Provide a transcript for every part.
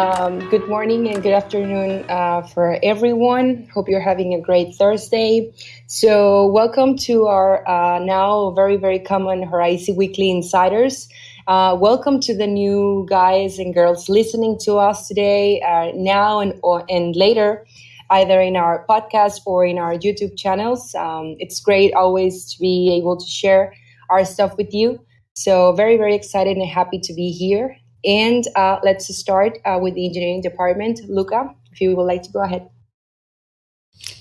Um, good morning and good afternoon uh, for everyone. Hope you're having a great Thursday. So, welcome to our uh, now very, very common Horizen Weekly Insiders. Uh, welcome to the new guys and girls listening to us today, uh, now and, or, and later, either in our podcast or in our YouTube channels. Um, it's great always to be able to share our stuff with you. So, very, very excited and happy to be here. And uh, let's start uh, with the engineering department. Luca, if you would like to go ahead.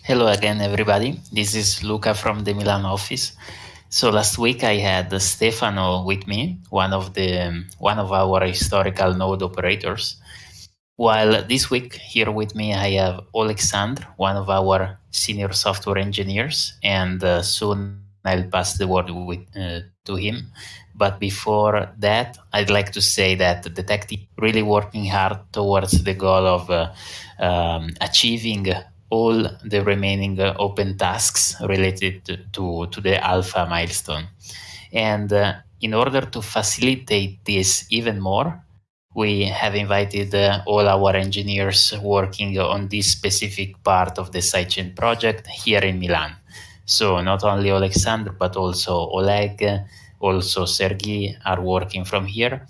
Hello again, everybody. This is Luca from the Milan office. So last week I had Stefano with me, one of the one of our historical node operators. While this week here with me I have Alexandre, one of our senior software engineers, and uh, soon I'll pass the word with, uh, to him. But before that, I'd like to say that the tech team really working hard towards the goal of uh, um, achieving all the remaining uh, open tasks related to, to, the alpha milestone. And uh, in order to facilitate this even more, we have invited uh, all our engineers working on this specific part of the sidechain project here in Milan. So not only Alexander, but also Oleg, also Sergei are working from here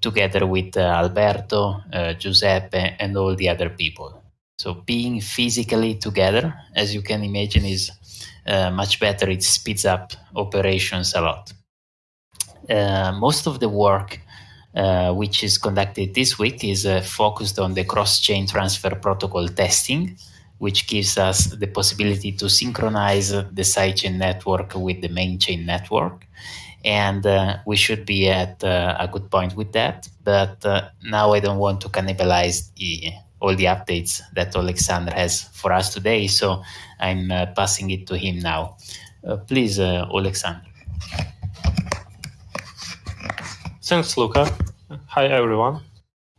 together with uh, Alberto, uh, Giuseppe, and all the other people. So being physically together, as you can imagine, is uh, much better. It speeds up operations a lot. Uh, most of the work uh, which is conducted this week is uh, focused on the cross-chain transfer protocol testing which gives us the possibility to synchronize the sidechain network with the main chain network. And uh, we should be at uh, a good point with that. But uh, now I don't want to cannibalize the, all the updates that Alexander has for us today. So I'm uh, passing it to him now. Uh, please, uh, Alexander. Thanks, Luca. Hi, everyone.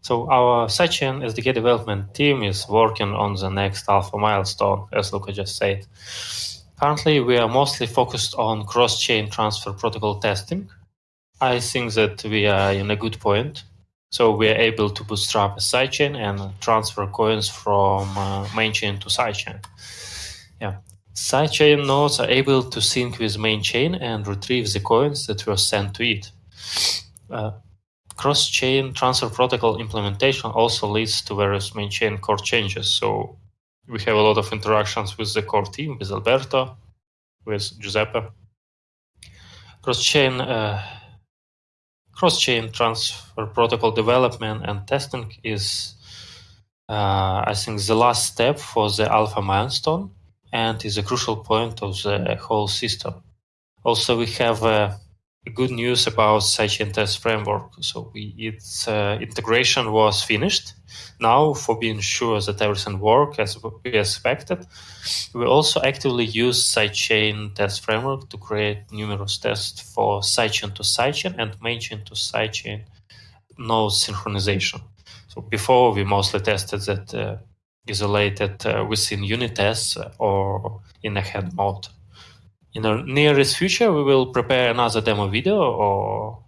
So our sidechain SDK development team is working on the next alpha milestone, as Luca just said. Currently, we are mostly focused on cross-chain transfer protocol testing. I think that we are in a good point. So we are able to bootstrap a sidechain and transfer coins from uh, main chain to sidechain. Yeah, sidechain nodes are able to sync with main chain and retrieve the coins that were sent to it. Uh, cross-chain transfer protocol implementation also leads to various main chain core changes. So we have a lot of interactions with the core team, with Alberto, with Giuseppe. Cross-chain uh, cross-chain transfer protocol development and testing is, uh, I think, the last step for the alpha milestone and is a crucial point of the whole system. Also, we have a good news about sidechain test framework. So we, its uh, integration was finished. Now, for being sure that everything works as we expected, we also actively use sidechain test framework to create numerous tests for sidechain to sidechain and mainchain to sidechain node synchronization. So before we mostly tested that uh, isolated uh, within unit tests or in a head mode in the nearest future, we will prepare another demo video or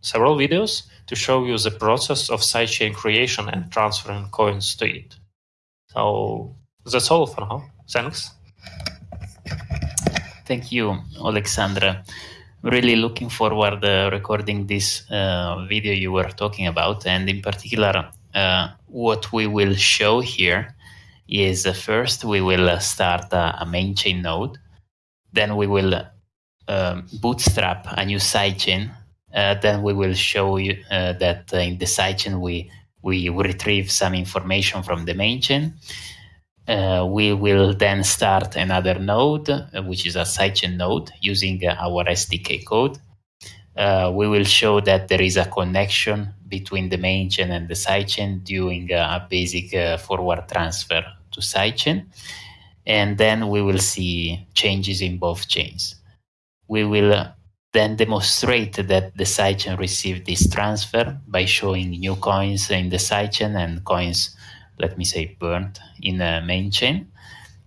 several videos to show you the process of sidechain creation and transferring coins to it. So that's all for now. Thanks. Thank you, Alexandra. Really looking forward uh, recording this uh, video you were talking about, and in particular, uh, what we will show here is uh, first we will uh, start a main chain node then we will um, bootstrap a new sidechain. Uh, then we will show you uh, that uh, in the sidechain we, we retrieve some information from the main chain. Uh, we will then start another node, uh, which is a sidechain node using uh, our SDK code. we will show that there is a connection between the main chain and the sidechain doing a basic forward transfer to sidechain and then we will see changes in both chains. We will then demonstrate that the sidechain received this transfer by showing new coins in the sidechain and coins, let me say, burnt in the main chain.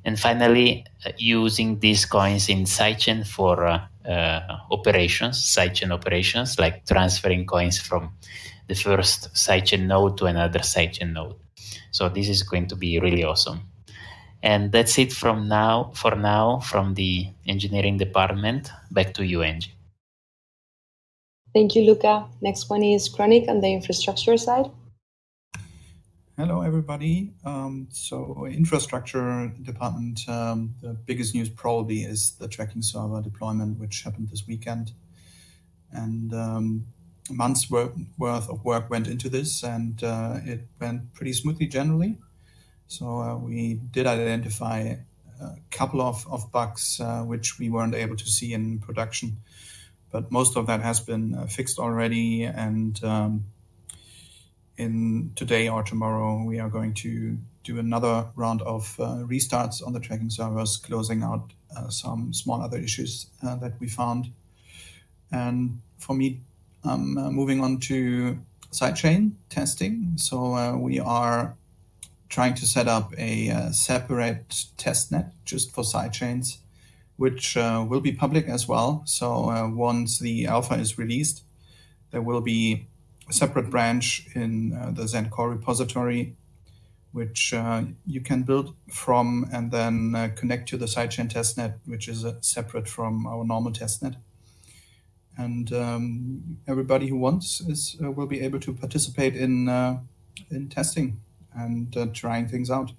And finally, uh, using these coins in sidechain for uh, uh, operations, sidechain operations, like transferring coins from the first sidechain node to another sidechain node. So this is going to be really awesome. And that's it from now for now from the engineering department. Back to you, Angie. Thank you, Luca. Next one is Kronik on the infrastructure side. Hello, everybody. Um, so, infrastructure department, um, the biggest news probably is the tracking server deployment, which happened this weekend. And um, months worth of work went into this, and uh, it went pretty smoothly generally. So, uh, we did identify a couple of, of bugs uh, which we weren't able to see in production, but most of that has been uh, fixed already. And um, in today or tomorrow, we are going to do another round of restarts on the tracking servers, closing out some small other issues that we found. And for me, I'm uh, moving on to sidechain testing. So we are trying to set up a uh, separate testnet just for sidechains, which will be public as well. So once the alpha is released, there will be a separate branch in uh, the Zen core repository, which uh, you can build from and then uh, connect to the sidechain testnet, which is separate from our normal testnet. And um, everybody who wants is will be able to participate in in testing and trying things out.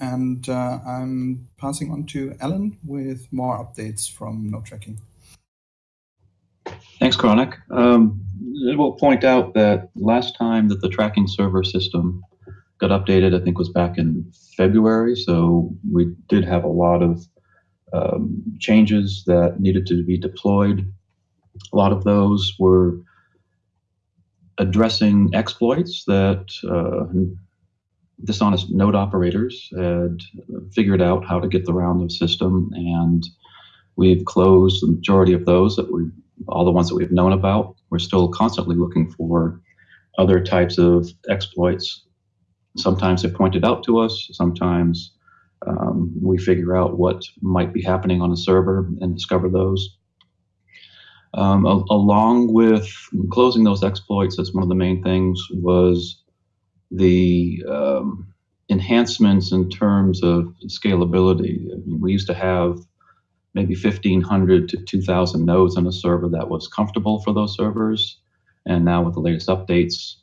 And I'm passing on to Alan with more updates from Node Tracking. Thanks, Kronik. Um, I will point out that last time that the tracking server system got updated, I think was back in February. So we did have a lot of um, changes that needed to be deployed. A lot of those were addressing exploits that uh, dishonest node operators had figured out how to get around the system, and we've closed the majority of those that we all the ones that we've known about. We're still constantly looking for other types of exploits. Sometimes they're pointed out to us, sometimes um, we figure out what might be happening on a server and discover those. Um, a- along with closing those exploits, that's one of the main things, was the um, enhancements in terms of scalability. I mean, we used to have maybe 1,500 to 2,000 nodes on a server that was comfortable for those servers. And now with the latest updates,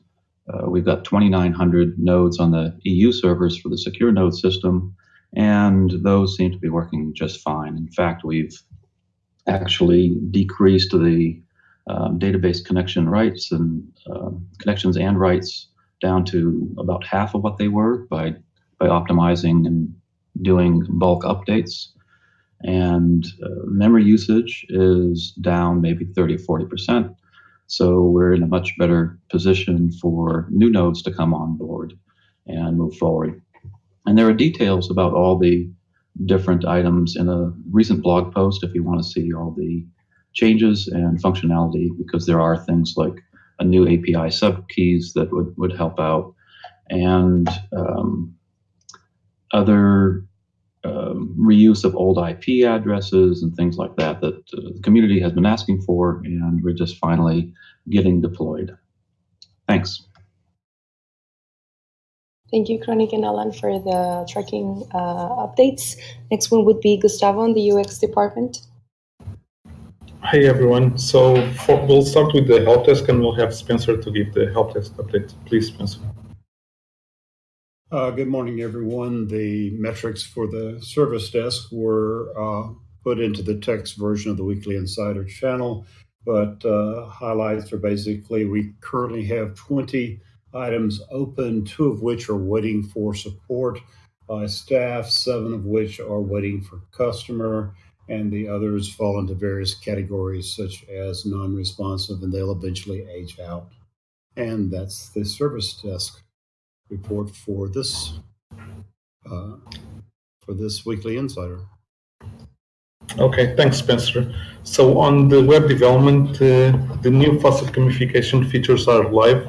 uh, we've got 2,900 nodes on the EU servers for the secure node system, and those seem to be working just fine. In fact, we've actually decreased the um, database connection rights and uh, connections and writes down to about half of what they were by by optimizing and doing bulk updates and uh, memory usage is down maybe 30 or 40%. So we're in a much better position for new nodes to come on board and move forward. And there are details about all the different items in a recent blog post if you want to see all the changes and functionality, because there are things like a new API subkeys that would, would help out and um, other um, reuse of old IP addresses and things like that that uh, the community has been asking for, and we're just finally getting deployed. Thanks. Thank you, Kronik and Alan, for the tracking uh, updates. Next one would be Gustavo in the UX department. Hi, everyone. So for, we'll start with the help desk, and we'll have Spencer to give the help desk update. Please, Spencer. Uh, good morning, everyone. The metrics for the service desk were uh, put into the text version of the Weekly Insider channel, but uh, highlights are basically we currently have 20 items open, two of which are waiting for support by staff, seven of which are waiting for customer, and the others fall into various categories such as non responsive, and they'll eventually age out. And that's the service desk report for this uh, for this weekly insider. Okay, thanks, Spencer. So on the web development, uh, the new faucet gamification features are live.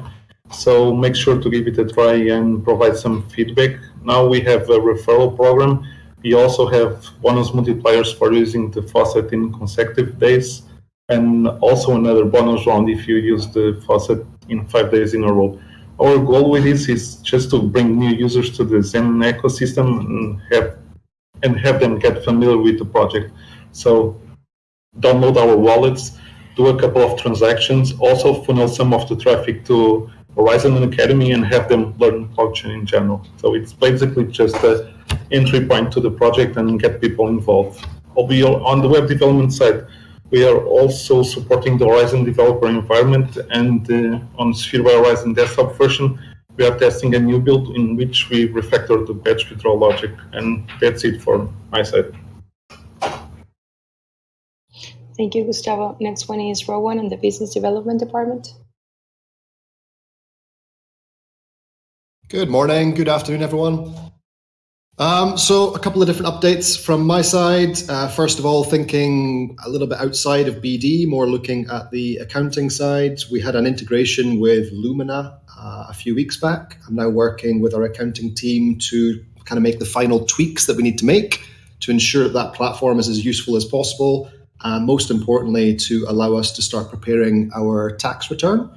So make sure to give it a try and provide some feedback. Now we have a referral program. We also have bonus multipliers for using the faucet in consecutive days, and also another bonus round if you use the faucet in five days in a row. Our goal with this is just to bring new users to the Zen ecosystem and have and have them get familiar with the project. So download our wallets, do a couple of transactions, also funnel some of the traffic to Horizen Academy and have them learn blockchain in general. So it's basically just an entry point to the project and get people involved. On the web development side, we are also supporting the Horizen developer environment and uh, on Sphere by Horizen desktop version, we are testing a new build in which we refactor the batch withdrawal logic. And that's it for my side. Thank you, Gustavo. Next one is Rowan in the Business Development Department. Good morning, good afternoon, everyone. Um, so, a couple of different updates from my side. Uh, first of all, thinking a little bit outside of BD, more looking at the accounting side. We had an integration with Lumina uh, a few weeks back. I'm now working with our accounting team to kind of make the final tweaks that we need to make to ensure that that platform is as useful as possible, and most importantly, to allow us to start preparing our tax return.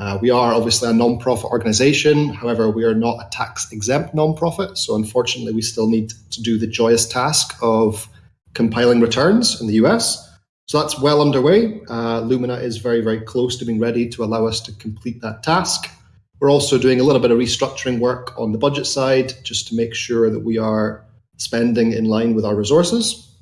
Uh, we are obviously a non-profit organization. However, we are not a tax exempt non-profit. So unfortunately, we still need to do the joyous task of compiling returns in the US. So that's well underway. Uh, Lumina is very, very close to being ready to allow us to complete that task. We're also doing a little bit of restructuring work on the budget side just to make sure that we are spending in line with our resources.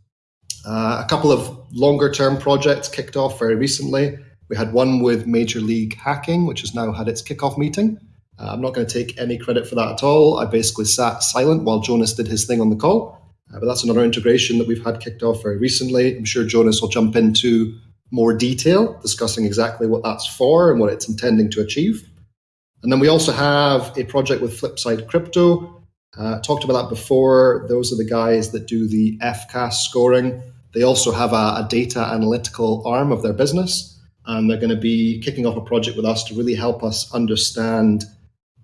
Uh, a couple of longer term projects kicked off very recently. We had one with Major League Hacking, which has now had its kickoff meeting. Uh, I'm not going to take any credit for that at all. I basically sat silent while Jonas did his thing on the call. Uh, but that's another integration that we've had kicked off very recently. I'm sure Jonas will jump into more detail, discussing exactly what that's for and what it's intending to achieve. And then we also have a project with Flipside Crypto. Uh, talked about that before. Those are the guys that do the FCAS scoring. They also have a, a data analytical arm of their business and they're going to be kicking off a project with us to really help us understand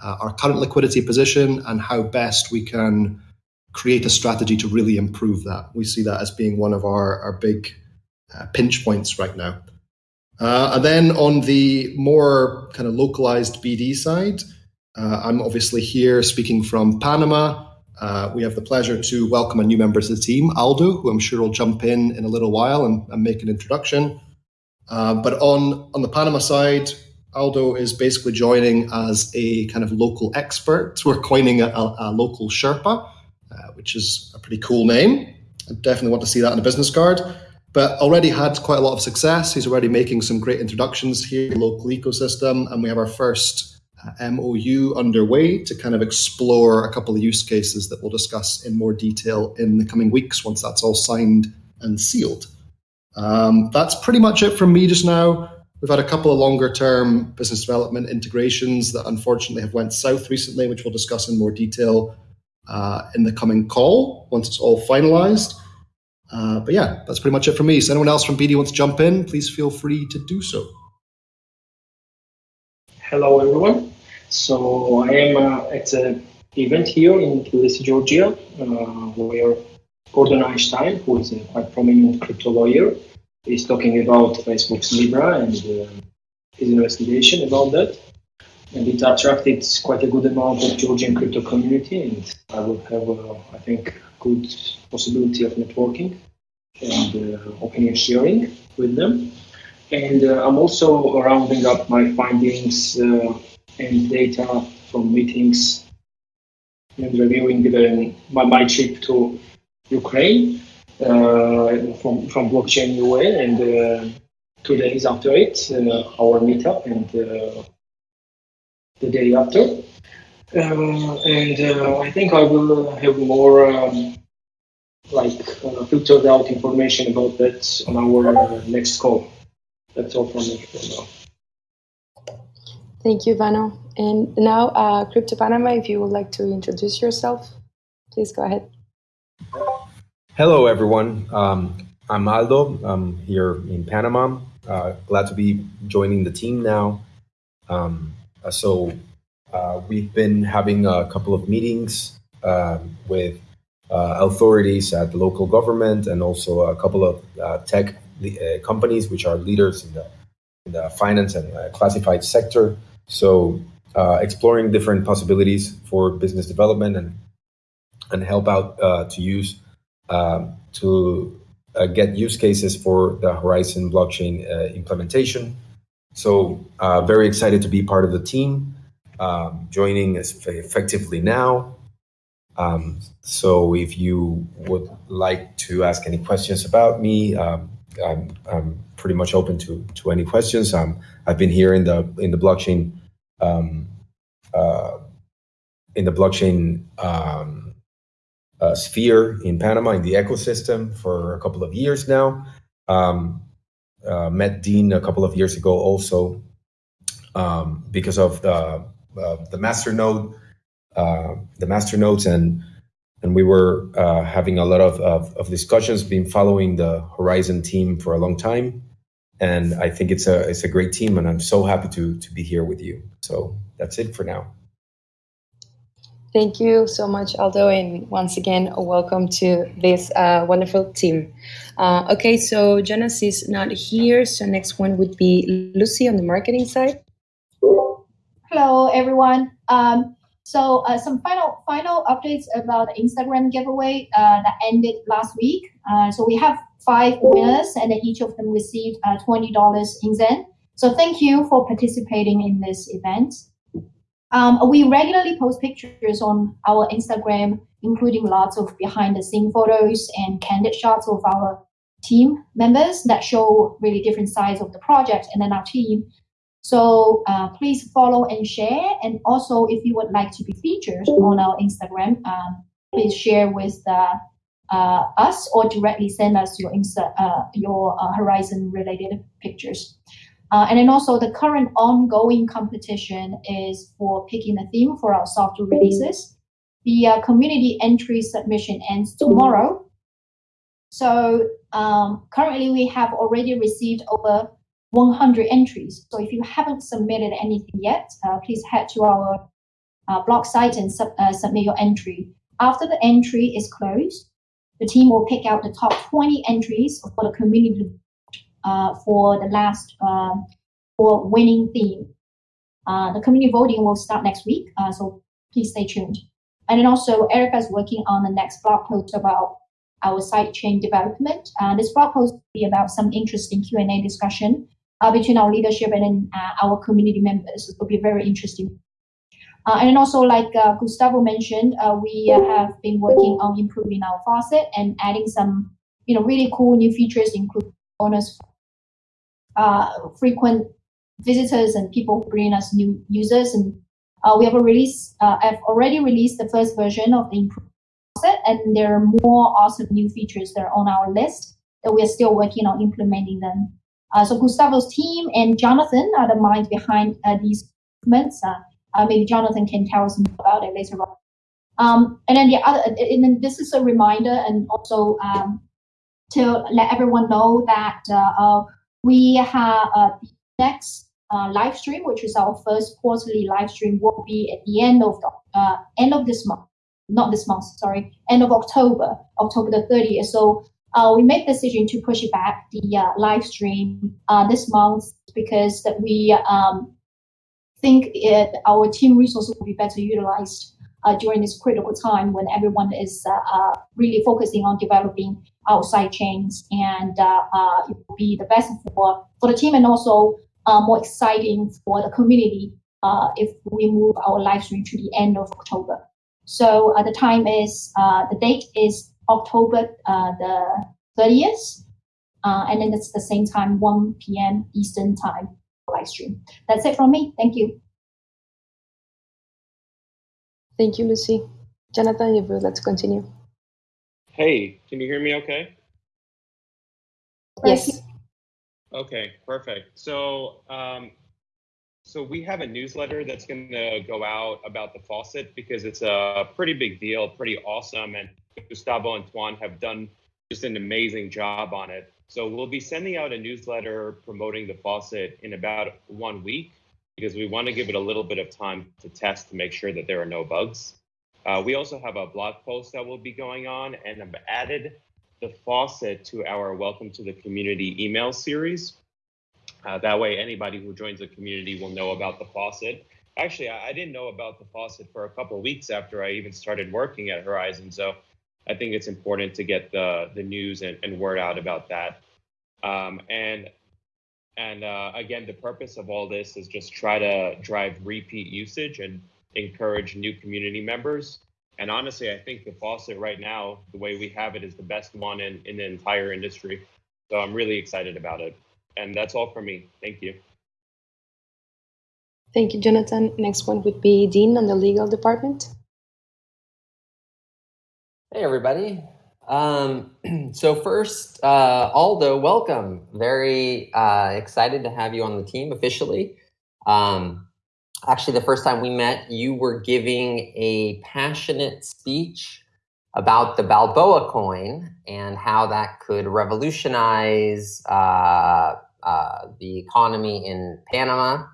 uh, our current liquidity position and how best we can create a strategy to really improve that. We see that as being one of our, our big uh, pinch points right now. Uh, and then on the more kind of localized BD side, uh, I'm obviously here speaking from Panama. Uh, we have the pleasure to welcome a new member to the team, Aldo, who I'm sure will jump in in a little while and, and make an introduction. Uh, but on on the Panama side, Aldo is basically joining as a kind of local expert. We're coining a, a, a local Sherpa, uh, which is a pretty cool name. I definitely want to see that on a business card. But already had quite a lot of success. He's already making some great introductions here in the local ecosystem, and we have our first uh, MOU underway to kind of explore a couple of use cases that we'll discuss in more detail in the coming weeks once that's all signed and sealed. Um, that's pretty much it from me just now. We've had a couple of longer term business development integrations that unfortunately have went south recently, which we'll discuss in more detail uh, in the coming call once it's all finalized. Uh, but yeah, that's pretty much it for me. So anyone else from BD wants to jump in, please feel free to do so. Hello, everyone. So I am uh, at an event here in Tbilisi, Georgia, uh, where Gordon Einstein, who is a quite prominent crypto lawyer, is talking about Facebook's Libra and uh, his investigation about that. And it attracted quite a good amount of Georgian crypto community, and I will have, uh, I think, good possibility of networking and uh, opinion sharing with them. And uh, I'm also rounding up my findings uh, and data from meetings and reviewing the, my, my trip to Ukraine uh, from from blockchain UA, and uh, two days after it, uh, our meetup, and the day after. and I think I will have more um, like uh, filtered out information about that on our uh, next call. That's all from me for now. Thank you, Vano. And now, uh, Crypto Panama, if you would like to introduce yourself, please go ahead. Hello, everyone. Um, I'm Aldo. I'm here in Panama. Uh, glad to be joining the team now. Um, uh, so, uh, we've been having a couple of meetings um, with uh, authorities at the local government and also a couple of uh, tech uh, companies which are leaders in the, in the finance and classified sector. So exploring different possibilities for business development and and help out to use to uh, get use cases for the Horizen blockchain uh, implementation. So uh, very excited to be part of the team, um, joining effectively now. Um, so if you would like to ask any questions about me, um, I'm, I'm, pretty much open to to any questions. Um, I've been here in the in the blockchain um, uh, in the blockchain um, uh, sphere in Panama in the ecosystem for a couple of years now. Um, uh, met Dean a couple of years ago also um, because of the uh, the master node, uh, the master nodes, and and we were uh, having a lot of, of, of discussions. Been following the Horizen team for a long time, and I think it's a it's a great team, and I'm so happy to to be here with you. So that's it for now. Thank you so much, Aldo, and once again, welcome to this uh, wonderful team. Uh, okay, so Jonas is not here, so next one would be Lucy on the marketing side. Hello, everyone. Um, so uh, some final final updates about the Instagram giveaway uh, that ended last week. Uh, so we have five winners, and each of them received uh, twenty dollars in Zen. So thank you for participating in this event. Um, we regularly post pictures on our Instagram, including lots of behind the scene photos and candid shots of our team members that show really different sides of the project and then our team. So uh, please follow and share. And also, if you would like to be featured on our Instagram, um, please share with uh, uh, us or directly send us your Insta, uh, your uh, Horizen related pictures. Uh, and then also the current ongoing competition is for picking the theme for our software releases. The uh, community entry submission ends tomorrow. So um, currently we have already received over 100 entries. So if you haven't submitted anything yet, uh, please head to our uh, blog site and sub, uh, submit your entry. After the entry is closed, the team will pick out the top 20 entries for the community for the last um, for winning theme. Uh, the community voting will start next week, uh, so please stay tuned. And then also, Erica is working on the next blog post about our sidechain development. Uh, this blog post will be about some interesting Q&A discussion uh, between our leadership and then, uh, our community members. It will be very interesting. Uh, and then also, like uh, Gustavo mentioned, uh, we have been working on improving our faucet and adding some, you know, really cool new features, including bonus uh, frequent visitors and people bring us new users. And uh, we have a release, uh, have already released the first version of the improved set, and there are more awesome new features that are on our list that we are still working on implementing them. Uh, so Gustavo's team and Jonathan are the minds behind uh, these improvements. Uh, maybe Jonathan can tell us more about it later on. Um, and then the other, and then this is a reminder and also um, to let everyone know that we have uh, next uh, live stream, which is our first quarterly live stream, will be at the end of the uh, end of this month, not this month, sorry, end of October, October the 30th. So uh, we made the decision to push it back the uh, live stream uh, this month because that we um, think it, our team resources will be better utilized uh, during this critical time when everyone is uh, uh, really focusing on developing outside chains and uh, uh, it will be the best for, for the team and also more exciting for the community if we move our live stream to the end of October. So the time is, the date is October the 30th. and then it's the same time, 1 p.m. Eastern time live stream. That's it from me. Thank you. Thank you, Lucy. Jonathan, if you let's continue. Hey, can you hear me okay? Yes. Okay, perfect. So, um, so we have a newsletter that's going to go out about the faucet because it's a pretty big deal, pretty awesome, and Gustavo and Tuan have done just an amazing job on it. So we'll be sending out a newsletter promoting the faucet in about one week because we want to give it a little bit of time to test to make sure that there are no bugs. Uh, we also have a blog post that will be going on and I've added the faucet to our Welcome to the Community email series. Uh, that way, anybody who joins the community will know about the faucet. Actually, I, I didn't know about the faucet for a couple weeks after I even started working at Horizen. So I think it's important to get the the news and, and word out about that. Um, and and uh, again, the purpose of all this is just try to drive repeat usage and encourage new community members. And honestly, I think the faucet right now, the way we have it, is the best one in, in the entire industry. So I'm really excited about it. And that's all for me. Thank you. Thank you, Jonathan. Next one would be Dean on the legal department. Hey, everybody. Um, so first, uh, Aldo, welcome. Very uh, excited to have you on the team officially. Um, actually, the first time we met, you were giving a passionate speech about the Balboa coin and how that could revolutionize uh, uh the economy in Panama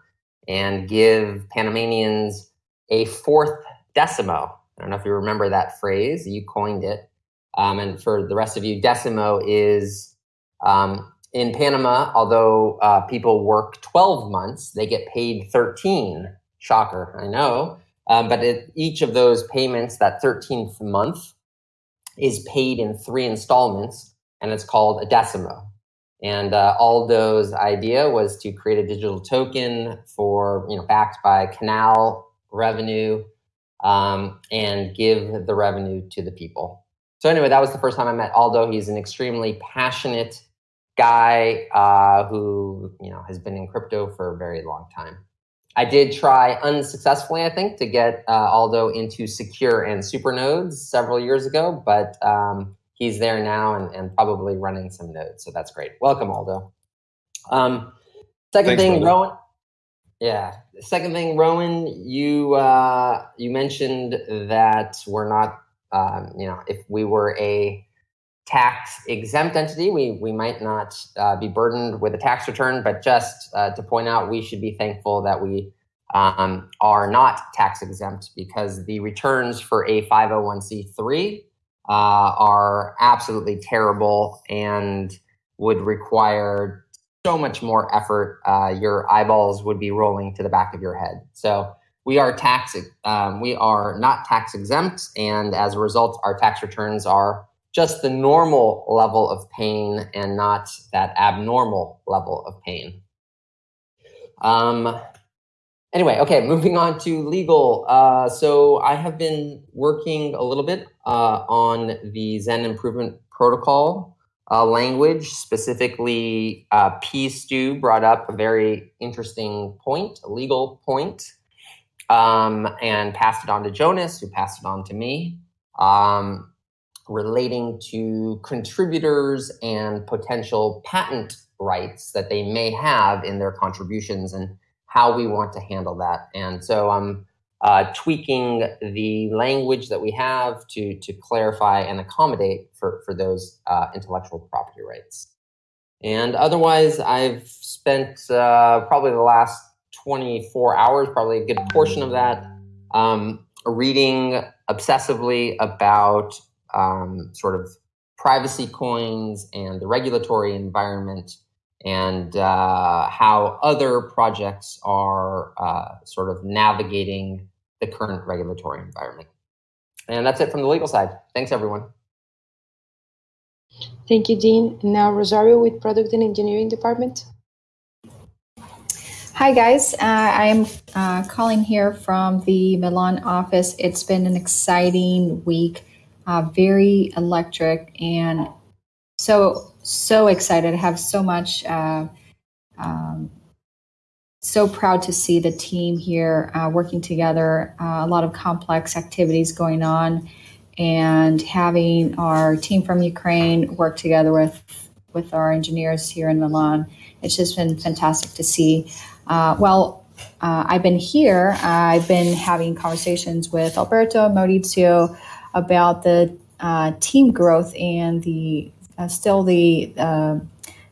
and give Panamanians a fourth decimo. I don't know if you remember that phrase, you coined it. Um, and for the rest of you, decimo is um, in Panama, although uh, people work 12 months, they get paid 13. Shocker, I know. Um, but it, each of those payments, that 13th month, is paid in three installments, and it's called a decimo. And uh, Aldo's idea was to create a digital token for, you know, backed by canal revenue um, and give the revenue to the people. So anyway, that was the first time I met Aldo. He's an extremely passionate guy uh, who you know has been in crypto for a very long time. I did try unsuccessfully, I think, to get uh, Aldo into secure and super nodes several years ago, but um, he's there now and, and, probably running some nodes. So that's great. Welcome, Aldo. Um, second Thanks, thing, Rowan. Yeah. Second thing, Rowan, you uh, you mentioned that we're not um, you know, if we were a tax exempt entity, we, we might not uh, be burdened with a tax return, but just uh, to point out, we should be thankful that we um, are not tax exempt because the returns for a 501c3 uh, are absolutely terrible and would require so much more effort. Uh, your eyeballs would be rolling to the back of your head. So we are tax um, we are not tax exempt, and as a result, our tax returns are just the normal level of pain and not that abnormal level of pain. Um, anyway, okay, moving on to legal. Uh, so I have been working a little bit uh, on the Zen Improvement Protocol uh, language, specifically uh, P. Stu brought up a very interesting point, a legal point um, and passed it on to Jonas, who passed it on to me, um, relating to contributors and potential patent rights that they may have in their contributions and how we want to handle that. And so I'm uh, tweaking the language that we have to, to clarify and accommodate for, for those uh, intellectual property rights. And otherwise, I've spent uh, probably the last 24 hours, probably a good portion of that, um, reading obsessively about um, sort of privacy coins and the regulatory environment and uh, how other projects are uh, sort of navigating the current regulatory environment. And that's it from the legal side. Thanks, everyone. Thank you, Dean. Now, Rosario with Product and Engineering Department. Hi, guys. Uh, I am uh, calling here from the Milan office. It's been an exciting week, uh, very electric, and so, so excited. I have so much, uh, um, so proud to see the team here uh, working together, uh, a lot of complex activities going on, and having our team from Ukraine work together with, with our engineers here in Milan. It's just been fantastic to see. Uh, well, uh, I've been here. I've been having conversations with Alberto Maurizio about the uh, team growth and the uh, still the uh,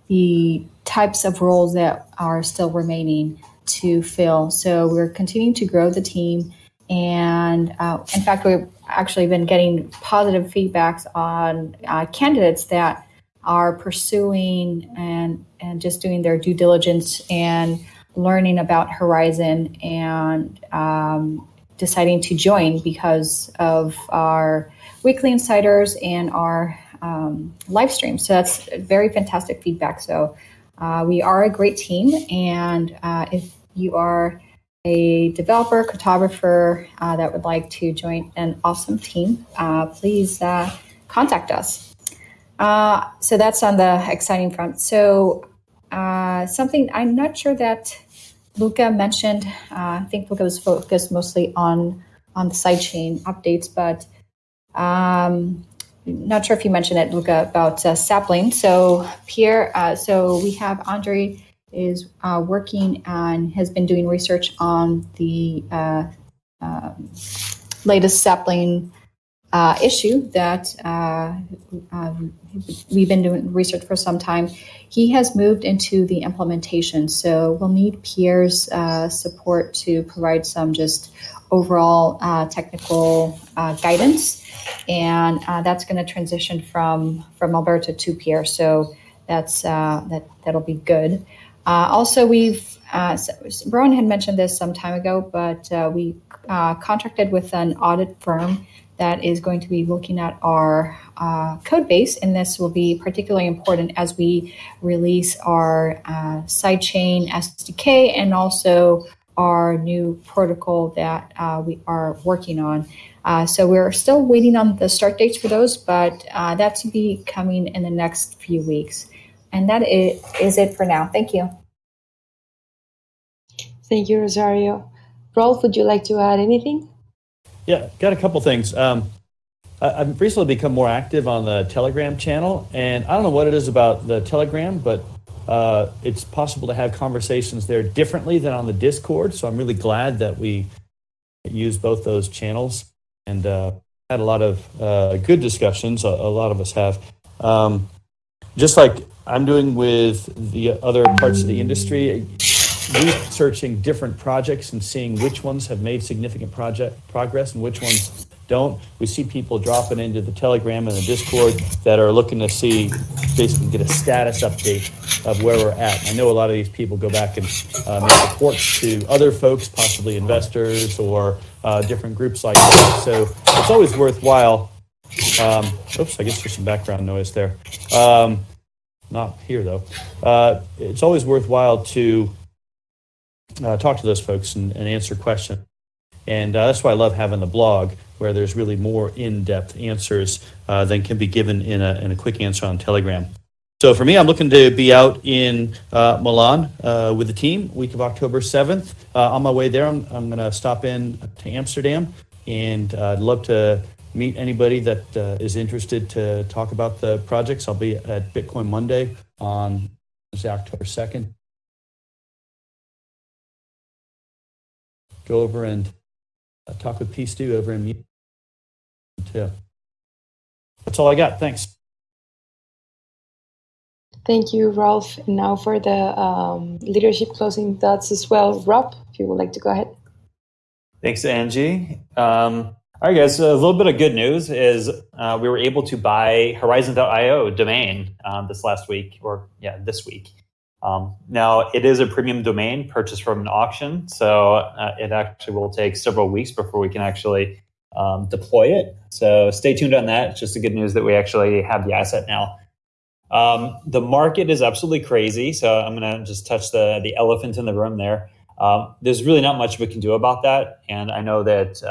the types of roles that are still remaining to fill. So we're continuing to grow the team, and uh, in fact, we've actually been getting positive feedbacks on candidates that are pursuing and and just doing their due diligence and learning about Horizen and um, deciding to join because of our weekly insiders and our um, live stream. So that's very fantastic feedback. So uh, we are a great team, and uh, if you are a developer, cryptographer uh, that would like to join an awesome team, uh, please uh, contact us. Uh, so that's on the exciting front. So something I'm not sure that Luca mentioned. I think Luca was focused mostly on on the sidechain updates, but um, not sure if you mentioned it, Luca, about uh, sapling. So Pierre, uh, so we have Andre is uh, working and has been doing research on the uh, um, latest sapling uh, issue that uh, um, we've been doing research for some time. He has moved into the implementation, so we'll need Pierre's support to provide some just overall technical guidance and uh, that's going to transition from from Alberto to Pierre. So that's uh, that that'll be good. Uh, also, we've uh, Rowan had mentioned this some time ago, but uh, we uh, contracted with an audit firm that is going to be looking at our code base, and this will be particularly important as we release our sidechain SDK and also our new protocol that we are working on. Uh, so we're still waiting on the start dates for those, but uh, that to be coming in the next few weeks. And that is it for now. Thank you. Thank you, Rosario. Rolf, would you like to add anything? Yeah, got a couple things. Um, I've recently become more active on the Telegram channel, and I don't know what it is about the Telegram, but uh, it's possible to have conversations there differently than on the Discord. So I'm really glad that we use both those channels and uh, had a lot of uh, good discussions. A, a, lot of us have. Um, just like I'm doing with the other parts of the industry, researching different projects and seeing which ones have made significant project progress and which ones don't. We see people dropping into the Telegram and the Discord that are looking to see, basically get a status update of where we're at. I know a lot of these people go back and uh, make reports to other folks, possibly investors or uh, different groups like that. So it's always worthwhile. Um, oops, I guess there's some background noise there. Um, not here though. Uh, it's always worthwhile to uh, talk to those folks and, and answer questions. And uh, that's why I love having the blog where there's really more in-depth answers uh, than can be given in a, in a quick answer on Telegram. So for me, I'm looking to be out in uh, Milan uh, with the team week of October 7th. Uh, on my way there, I'm, I'm going to stop in to Amsterdam, and uh, I'd love to meet anybody that uh, is interested to talk about the projects. I'll be at Bitcoin Monday on October 2nd. Go over and uh, talk with P. Stu over in too. That's all I got. Thanks. Thank you, Rolf. And now for the um, leadership closing thoughts as well. Rob, if you would like to go ahead. Thanks, Angie. Um, all right, guys. So a little bit of good news is uh, we were able to buy Horizen.io domain um, this last week, or yeah, this week. Um, now, it is a premium domain purchased from an auction, so uh, it actually will take several weeks before we can actually um, deploy it. So stay tuned on that. It's just the good news that we actually have the asset now. Um, the market is absolutely crazy. So I'm going to just touch the, the elephant in the room there. Um, there's really not much we can do about that. And I know that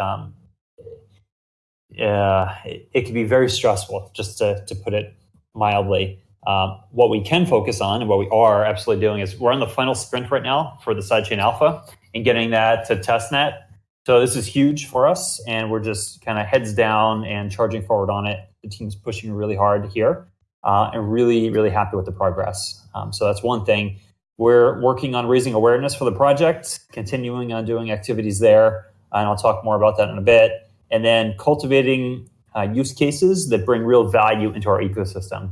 uh, it, it, can be very stressful, just to, to put it mildly. Um, what we can focus on and what we are absolutely doing is we're on the final sprint right now for the sidechain alpha and getting that to testnet so this is huge for us, and we're just kind of heads down and charging forward on it. The team's pushing really hard here, uh, and really, really happy with the progress. Um, so that's one thing. We're working on raising awareness for the project, continuing on doing activities there, and I'll talk more about that in a bit. And then cultivating uh, use cases that bring real value into our ecosystem.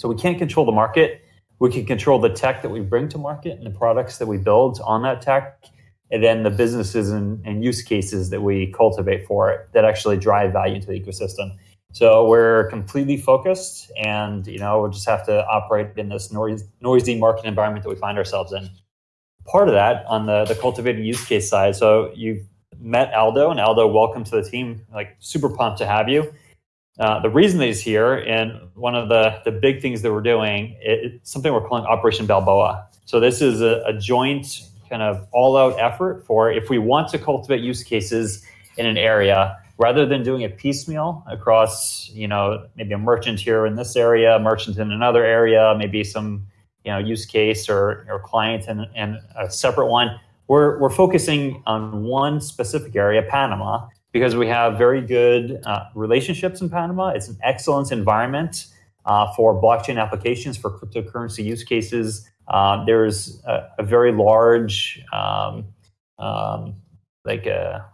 So we can't control the market. We can control the tech that we bring to market and the products that we build on that tech and then the businesses and, and, use cases that we cultivate for it that actually drive value into the ecosystem. So we're completely focused, and you know we'll just have to operate in this noisy, noisy market environment that we find ourselves in. Part of that on the the cultivated use case side. So you've met Aldo, and Aldo, welcome to the team. Like super pumped to have you. Uh, the reason that he's here, and one of the the big things that we're doing, it's something we're calling Operation Balboa. So this is a, a joint kind of all out effort for if we want to cultivate use cases in an area rather than doing it piecemeal across, you know, maybe a merchant here in this area, a merchant in another area, maybe some, you know, use case or, or client and, and a separate one. We're, we're focusing on one specific area, Panama, because we have very good uh, relationships in Panama. It's an excellent environment uh, for blockchain applications, for cryptocurrency use cases. Uh, there's a, a, very large, um, um, like a,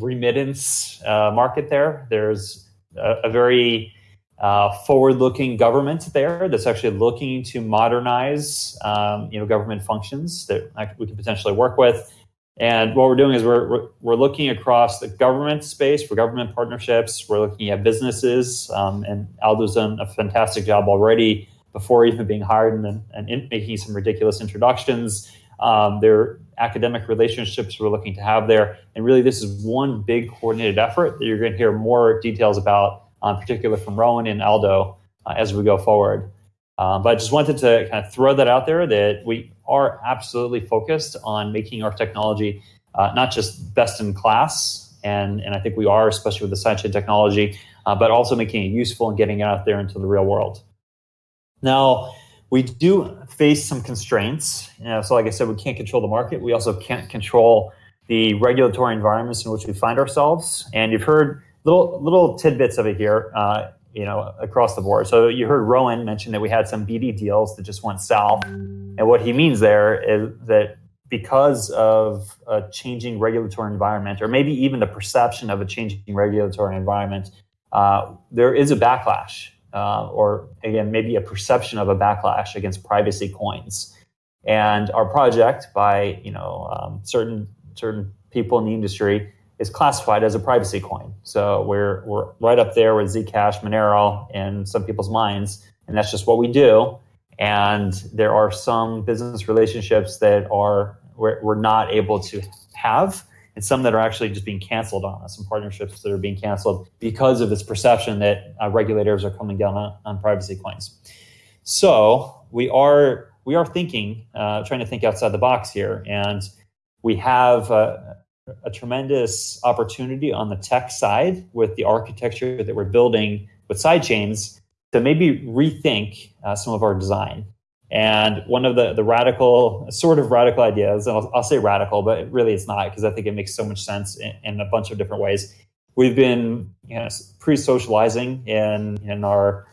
remittance uh, market there. There's a, a very uh, forward-looking government there that's actually looking to modernize, um, you know, government functions that we could potentially work with. And what we're doing is we're, we're looking across the government space for government partnerships. We're looking at businesses, um, and Aldo's done a fantastic job already before even being hired and, and in, making some ridiculous introductions. Um, their academic relationships we're looking to have there. And really, this is one big coordinated effort that you're going to hear more details about, um, particularly from Rowan and Aldo uh, as we go forward. Um, but I just wanted to kind of throw that out there that we are absolutely focused on making our technology uh, not just best in class, and, and I think we are, especially with the sidechain technology, uh, but also making it useful and getting it out there into the real world. Now, we do face some constraints. You know, so, like I said, we can't control the market. We also can't control the regulatory environments in which we find ourselves. And you've heard little little tidbits of it here, uh, you know, across the board. So you heard Rowan mention that we had some BD deals that just went south, and what he means there is that because of a changing regulatory environment, or maybe even the perception of a changing regulatory environment, uh, there is a backlash uh, or again, maybe a perception of a backlash against privacy coins. And our project, by you know um, certain certain people in the industry, is classified as a privacy coin. So we're we're right up there with Zcash, Monero, in some people's minds, and that's just what we do. And there are some business relationships that are we're, we're not able to have and some that are actually just being canceled on us, some partnerships that are being canceled because of this perception that uh, regulators are coming down on, on, privacy coins. So we are we are thinking, uh, trying to think outside the box here, and we have a, a tremendous opportunity on the tech side with the architecture that we're building with sidechains to maybe rethink uh, some of our design. And one of the, the radical, sort of radical ideas, and I'll, I'll say radical, but really it's not because I think it makes so much sense in, in, a bunch of different ways. We've been you know, pre socializing in, in our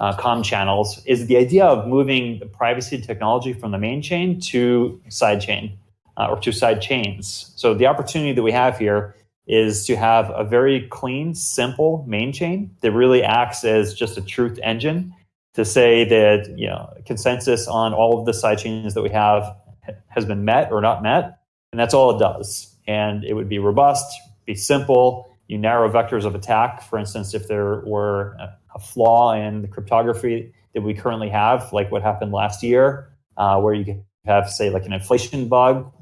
uh, com channels is the idea of moving the privacy technology from the main chain to side chain uh, or to side chains. So the opportunity that we have here is to have a very clean, simple main chain that really acts as just a truth engine to say that you know consensus on all of the sidechains that we have has been met or not met, and that's all it does. And it would be robust, be simple. You narrow vectors of attack. For instance, if there were a flaw in the cryptography that we currently have, like what happened last year, uh, where you have, say, like an inflation bug,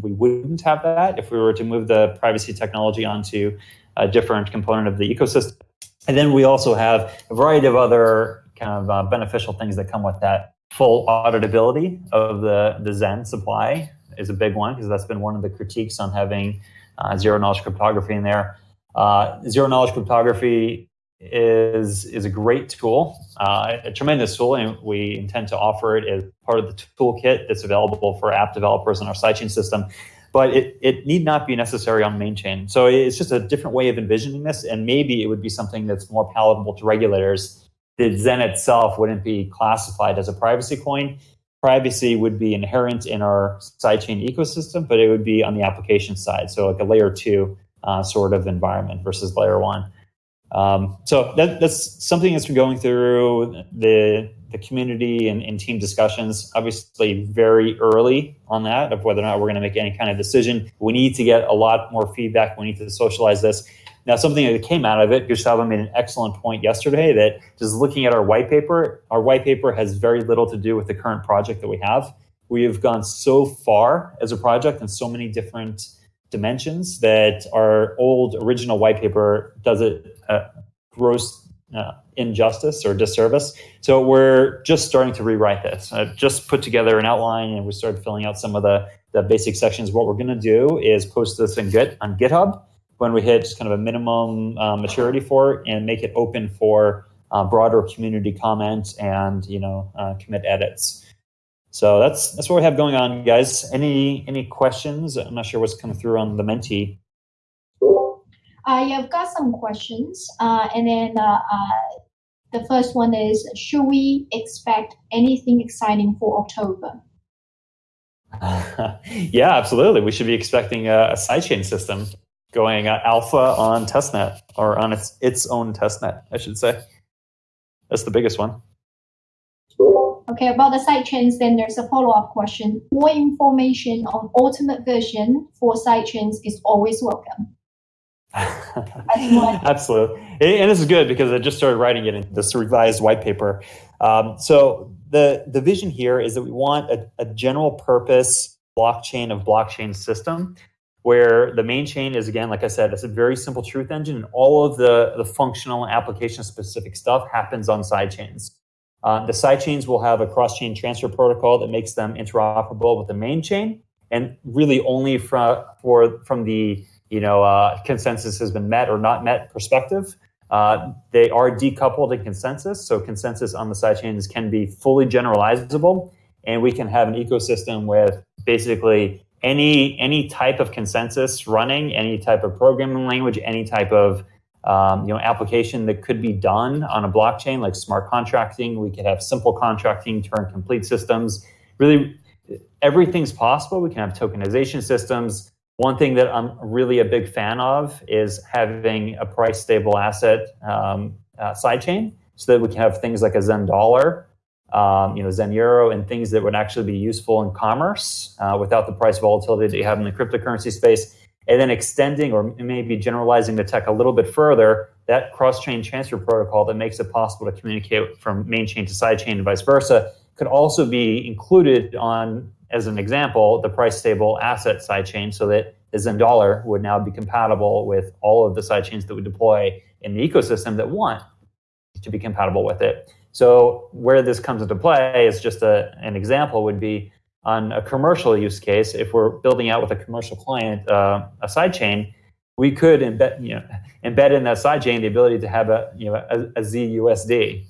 we wouldn't have that if we were to move the privacy technology onto a different component of the ecosystem. And then we also have a variety of other kind of uh, beneficial things that come with that. Full auditability of the, the Zen supply is a big one because that's been one of the critiques on having uh, zero knowledge cryptography in there. Uh, zero knowledge cryptography is is a great tool, uh, a tremendous tool, and we intend to offer it as part of the toolkit that's available for app developers in our sidechain system. But it, it need not be necessary on main chain. So it's just a different way of envisioning this, and maybe it would be something that's more palatable to regulators the Zen itself wouldn't be classified as a privacy coin. Privacy would be inherent in our sidechain ecosystem, but it would be on the application side. So, like a layer two uh, sort of environment versus layer one. Um, so that, that's something that's been going through the the community and, and, team discussions. Obviously, very early on that of whether or not we're going to make any kind of decision. We need to get a lot more feedback. We need to socialize this. Now, something that came out of it, Gustavo made an excellent point yesterday that just looking at our white paper, our white paper has very little to do with the current project that we have. We have gone so far as a project in so many different dimensions that our old original white paper does it uh, gross uh, injustice or disservice. So we're just starting to rewrite this. I just put together an outline and we started filling out some of the, the basic sections. What we're going to do is post this in Git on GitHub when we hit kind of a minimum uh, maturity for it and make it open for uh, broader community comments and you know uh, commit edits. So that's that's what we have going on, guys. Any any questions? I'm not sure what's coming through on the Menti. Uh, yeah, I've got some questions, uh, and then uh, uh, the first one is: Should we expect anything exciting for October? yeah, absolutely. We should be expecting a, a sidechain system going uh, alpha on testnet or on its its own testnet, I should say. That's the biggest one. Okay, about the sidechains, then there's a follow-up question. More information on ultimate version for sidechains is always welcome. Absolutely. And this is good because I just started writing it in this revised white paper. Um, so the, the vision here is that we want a, a general purpose blockchain of blockchain system where the main chain is again, like I said, it's a very simple truth engine, and all of the, the functional application specific stuff happens on sidechains. Uh, the sidechains will have a cross-chain transfer protocol that makes them interoperable with the main chain, and really only from for from the you know uh, consensus has been met or not met perspective. Uh, they are decoupled in consensus, so consensus on the sidechains can be fully generalizable, and we can have an ecosystem with basically any any type of consensus running, any type of programming language, any type of um, you know, application that could be done on a blockchain like smart contracting. We could have simple contracting, Turing complete systems. Really, everything's possible. We can have tokenization systems. One thing that I'm really a big fan of is having a price stable asset um, uh, sidechain so that we can have things like a Zen dollar, um, you know, Zen euro, and things that would actually be useful in commerce uh, without the price volatility that you have in the cryptocurrency space and then extending or maybe generalizing the tech a little bit further, that cross-chain transfer protocol that makes it possible to communicate from main chain to side chain and vice versa could also be included on, as an example, the price stable asset sidechain so that the Zen dollar would now be compatible with all of the sidechains that we deploy in the ecosystem that want to be compatible with it. So where this comes into play is just a, an example would be on a commercial use case, if we're building out with a commercial client uh, a sidechain, we could embed, you know, embed in that sidechain the ability to have a, you know, a, a ZUSD.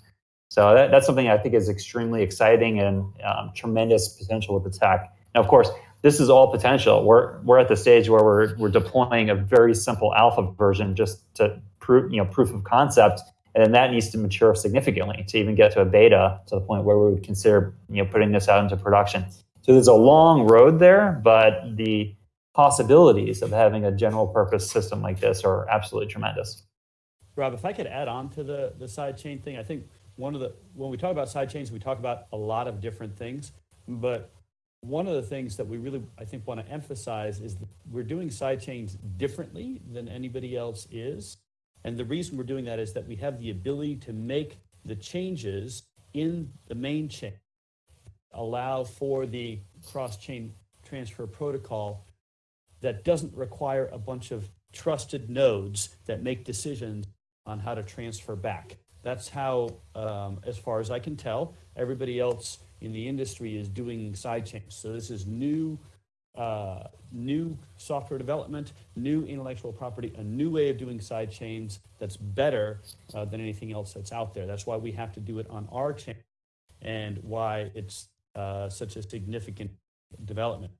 So that, that's something I think is extremely exciting and um, tremendous potential with the tech. Now, of course, this is all potential. We're, we're at the stage where we're, we're deploying a very simple alpha version just to prove, you know, proof of concept. And then that needs to mature significantly to even get to a beta to the point where we would consider, you know, putting this out into production. So there's a long road there, but the possibilities of having a general purpose system like this are absolutely tremendous. Rob, if I could add on to the, the side chain thing, I think one of the, when we talk about side chains, we talk about a lot of different things, but one of the things that we really, I think, want to emphasize is that we're doing side chains differently than anybody else is. And the reason we're doing that is that we have the ability to make the changes in the main chain allow for the cross-chain transfer protocol that doesn't require a bunch of trusted nodes that make decisions on how to transfer back. That's how, um, as far as I can tell, everybody else in the industry is doing sidechains. So this is new, uh, new software development, new intellectual property, a new way of doing sidechains that's better uh, than anything else that's out there. That's why we have to do it on our chain and why it's uh, such a significant development.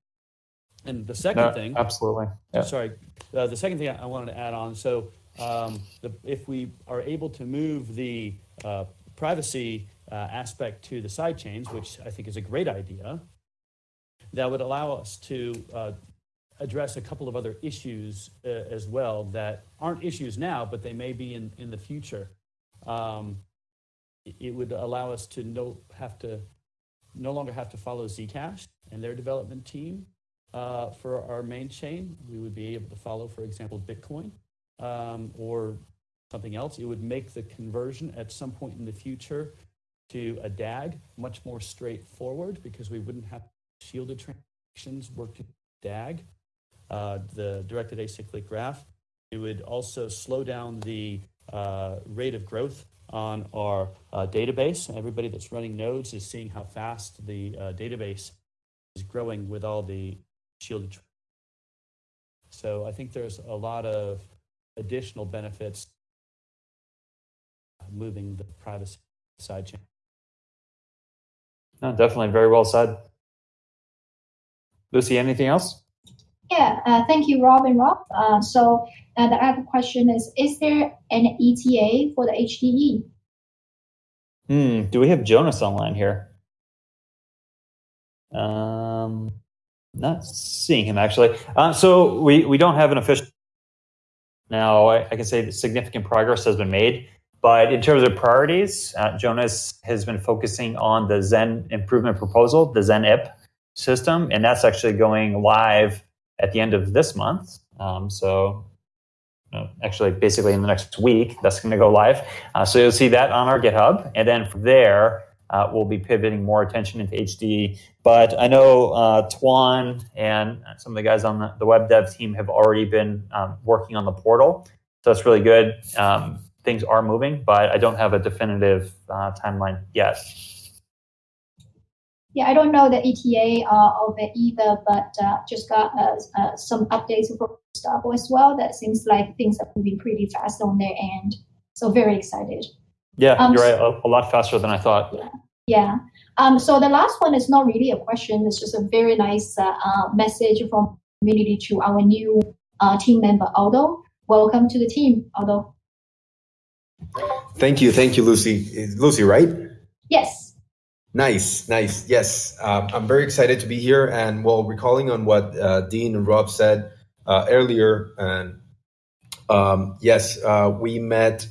And the second no, thing, absolutely, yeah. sorry, uh, the second thing I wanted to add on. So, um, the, if we are able to move the uh, privacy uh, aspect to the side chains, which I think is a great idea, that would allow us to uh, address a couple of other issues uh, as well that aren't issues now, but they may be in, in the future. Um, it would allow us to no have to no longer have to follow Zcash and their development team uh, for our main chain. We would be able to follow, for example, Bitcoin um, or something else. It would make the conversion at some point in the future to a DAG much more straightforward because we wouldn't have shielded transactions working DAG, uh, the directed acyclic graph. It would also slow down the uh, rate of growth on our uh, database. Everybody that's running nodes is seeing how fast the uh, database is growing with all the shielded. So I think there's a lot of additional benefits moving the privacy side chain. No, definitely very well said. Lucy, anything else? Yeah, uh, thank you, Rob and Rob. Uh, so uh, the other question is, is there an ETA for the HDE? Hmm, do we have Jonas online here? Um, not seeing him actually. Uh, so we, we don't have an official. Now I, I, can say that significant progress has been made, but in terms of priorities, uh, Jonas has been focusing on the Zen improvement proposal, the Zen IP system, and that's actually going live at the end of this month. Um, so uh, actually basically in the next week that's going to go live uh, so you'll see that on our github and then from there uh, we'll be pivoting more attention into hd but i know uh, twan and some of the guys on the, the web dev team have already been um, working on the portal so that's really good um, things are moving but i don't have a definitive uh, timeline yet yeah, I don't know the ETA uh, of it either, but uh, just got uh, uh some updates from stuff as well. That seems like things are moving pretty fast on their end. So very excited. Yeah, um, you're right. A, a, lot faster than I thought. Yeah. Yeah. Um, so the last one is not really a question. It's just a very nice uh, uh, message from community to our new team member, Aldo. Welcome to the team, Aldo. Thank you. Thank you, Lucy. Lucy, right? Yes. Nice, nice. Yes, uh, I'm very excited to be here. And while recalling on what uh, Dean and Rob said uh, earlier, and um, yes, uh, we met.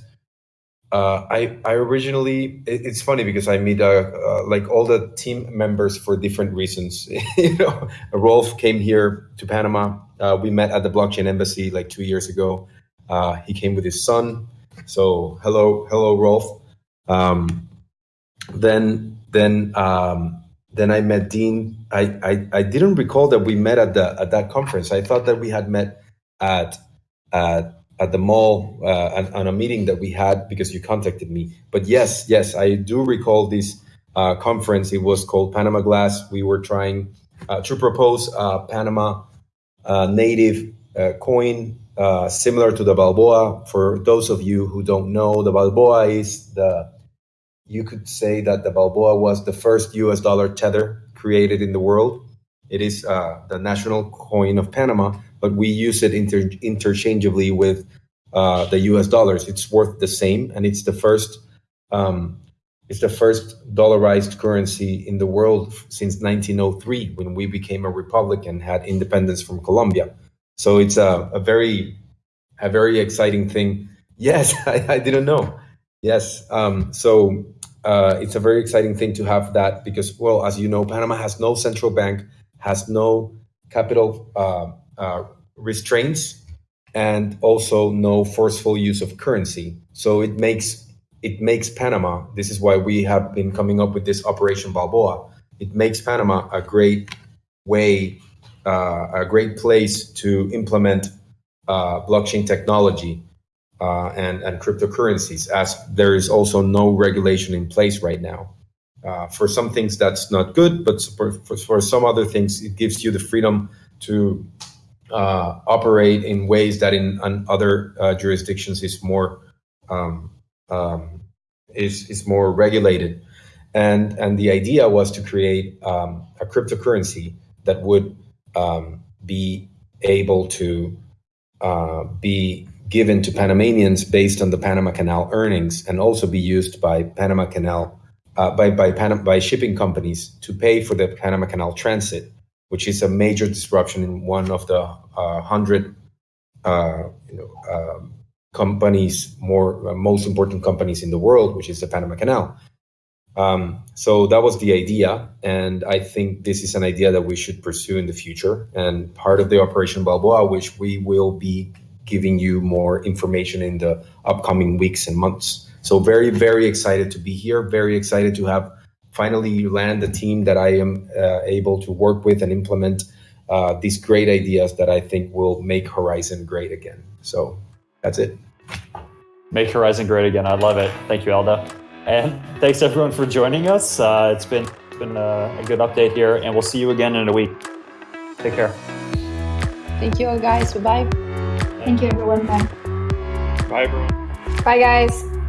Uh, I I originally it, it's funny because I meet uh, like all the team members for different reasons. you know, Rolf came here to Panama. we met at the blockchain embassy like two years ago. he came with his son. So hello, hello, Rolf. Um, then then um, then I met Dean. I, I, I didn't recall that we met at the at that conference. I thought that we had met at at, at the mall uh, on, a meeting that we had because you contacted me. But yes, yes, I do recall this uh, conference. It was called Panama Glass. We were trying uh, to propose Panama uh, native uh, coin uh, similar to the Balboa. For those of you who don't know, the Balboa is the you could say that the Balboa was the first US dollar tether created in the world. It is the national coin of Panama, but we use it inter- interchangeably with uh, the US dollars. It's worth the same, and it's the first. Um, it's the first dollarized currency in the world since 1903, when we became a republic and had independence from Colombia. So it's a, a very, a very exciting thing. Yes, I, I didn't know. Yes. Um, so uh, it's a very exciting thing to have that because, well, as you know, Panama has no central bank, has no capital uh, uh, restraints, and also no forceful use of currency. So it makes it makes Panama. This is why we have been coming up with this Operation Balboa. It makes Panama a great way, uh, a great place to implement uh, blockchain technology uh, and, and cryptocurrencies, as there is also no regulation in place right now. Uh, for some things, that's not good, but for, for, for, some other things, it gives you the freedom to uh, operate in ways that in, in other uh, jurisdictions is more um, um, is is more regulated. And and the idea was to create um, a cryptocurrency that would um, be able to uh, be given to Panamanians based on the Panama Canal earnings and also be used by Panama Canal uh, by by, Pan- by shipping companies to pay for the Panama Canal transit, which is a major disruption in one of the uh, hundred uh, you know, um, companies, more uh, most important companies in the world, which is the Panama Canal. Um, so that was the idea, and I think this is an idea that we should pursue in the future. And part of the Operation Balboa, which we will be giving you more information in the upcoming weeks and months. So very, very excited to be here. Very excited to have finally you land a team that I am uh, able to work with and implement uh, these great ideas that I think will make Horizen great again. So that's it. Make Horizen great again. I love it. Thank you, Aldo. And thanks everyone for joining us. Uh, it's been it's been a, a good update here, and we'll see you again in a week. Take care. Thank you all, guys. Bye bye. Thank you, everyone. Bye. Bye, everyone. Bye, guys.